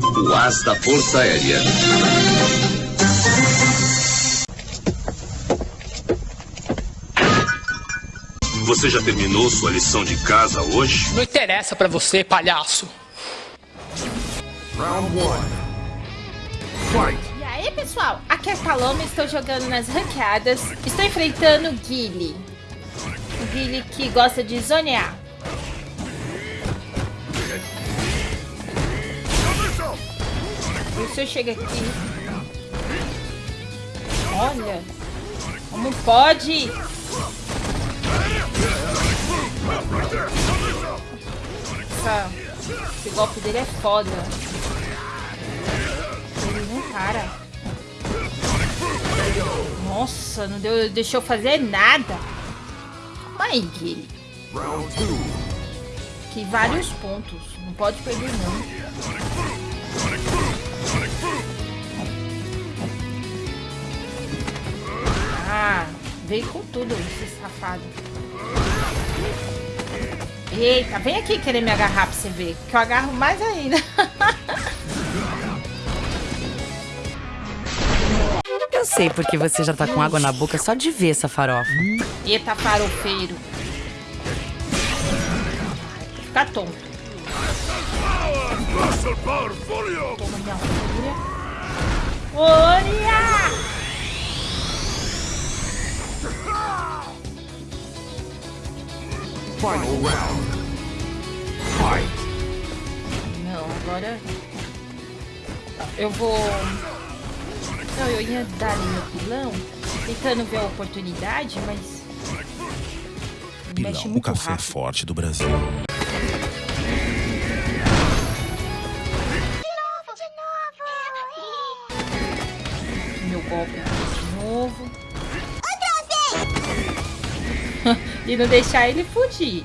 o as da Força Aérea. Você já terminou sua lição de casa hoje? Não interessa pra você, palhaço. Round one. Fight. E aí, pessoal? Aqui é a Paloma, estou jogando nas ranqueadas. Estou enfrentando o Guile. O Guile que gosta de zonear. E se eu chego aqui... Olha! Como pode? Essa, esse golpe dele é foda. Ele não para. Nossa, não deu, deixou fazer nada. Aí, Guilherme. Que vários pontos. Não pode perder, não. Veio com tudo esse safado. Eita, vem aqui querer me agarrar pra você ver. Que eu agarro mais ainda. Eu sei porque você já tá com água na boca só de ver essa farofa. Eita, farofeiro. Fica tonto. Toma minha Final round. Fight. Não, agora... Eu vou... Não, eu ia dar ali meu pilão, tentando ver a oportunidade, mas... Pilão, o café rápido. forte do Brasil. Meu golpe de novo. E não deixar ele fugir.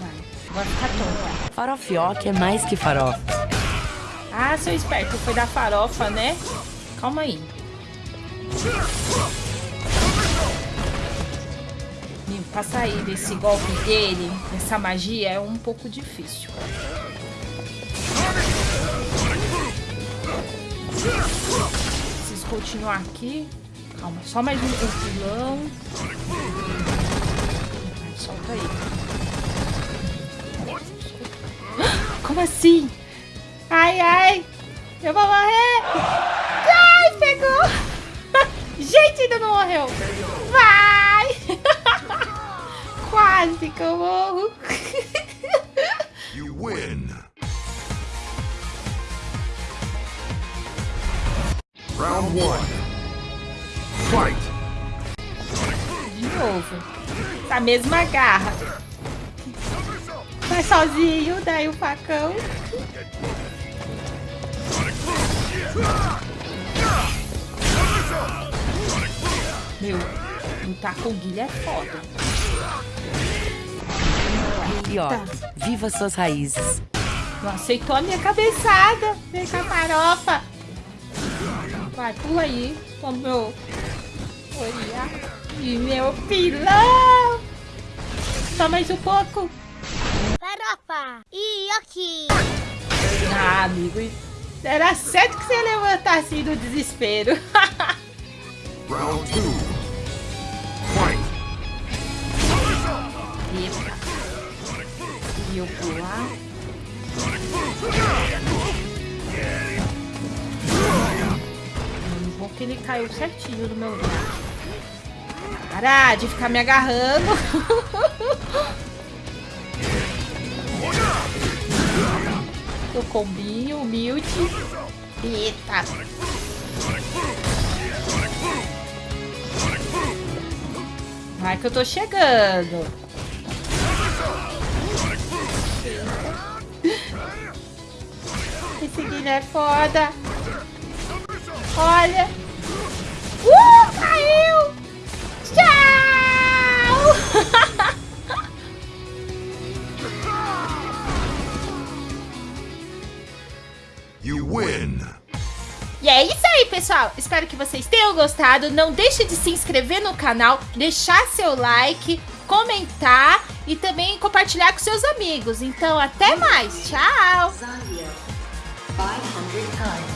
Vai, agora ficar tonta. Farofioque é mais que farofa. Ah, seu esperto, foi da farofa, né? Calma aí. Pra sair desse golpe dele, dessa magia, é um pouco difícil. Preciso continuar aqui. Calma, só mais um, um pilão. Aí. Como assim? Ai, ai. Eu vou morrer. Ai, pegou. Gente, ainda não morreu. Vai. Quase que eu morro. You win. Round one. Fight. Novo. Essa mesma garra. Vai sozinho, daí o facão. Meu, lutar com o Guilherme é foda. E ó, viva suas raízes. Não aceitou a minha cabeçada. Vem com a farofa. Vai, pula aí. Com o meu... Olha. E meu pilão. Só mais um pouco. Farofa! Ioki! Ah, amigo. Era certo que você ia levantar assim do desespero. Round two. Fight. Eita. E eu pular. Bom que ele caiu certinho no meu lugar. Para de ficar me agarrando. o combinho, humilde. Eita. Vai que eu tô chegando. Esse Guilherme é foda. Olha. You win. E é isso aí, pessoal. Espero que vocês tenham gostado. Não deixe de se inscrever no canal, deixar seu like, comentar e também compartilhar com seus amigos. Então, até mais. Tchau. 500 times.